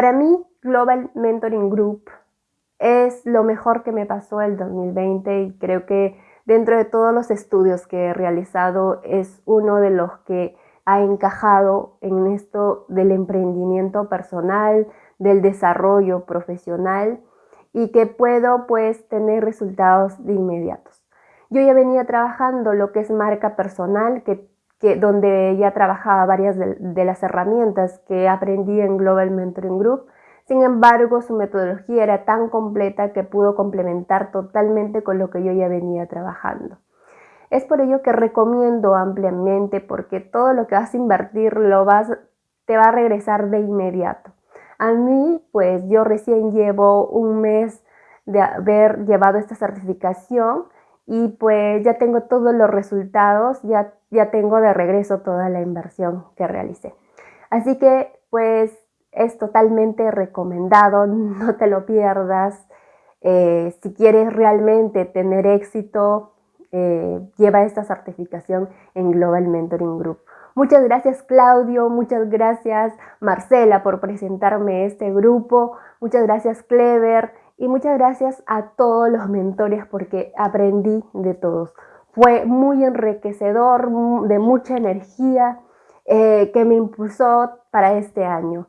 Para mí, Global Mentoring Group es lo mejor que me pasó el 2020 y creo que dentro de todos los estudios que he realizado es uno de los que ha encajado en esto del emprendimiento personal, del desarrollo profesional y que puedo pues tener resultados de inmediatos. Yo ya venía trabajando lo que es marca personal, que, donde ya trabajaba varias de, las herramientas que aprendí en Global Mentoring Group, sin embargo, su metodología era tan completa que pudo complementar totalmente con lo que yo ya venía trabajando. Es por ello que recomiendo ampliamente porque todo lo que vas a invertir lo vas, te va a regresar de inmediato. A mí, pues yo recién llevo un mes de haber llevado esta certificación y pues ya tengo todos los resultados, ya, ya tengo de regreso toda la inversión que realicé. Así que pues es totalmente recomendado, no te lo pierdas. Eh, si quieres realmente tener éxito, eh, lleva esta certificación en Global Mentoring Group. Muchas gracias Claudio, muchas gracias Marcela por presentarme este grupo, muchas gracias Clever y muchas gracias a todos los mentores porque aprendí de todos. Fue muy enriquecedor, de mucha energía eh, que me impulsó para este año.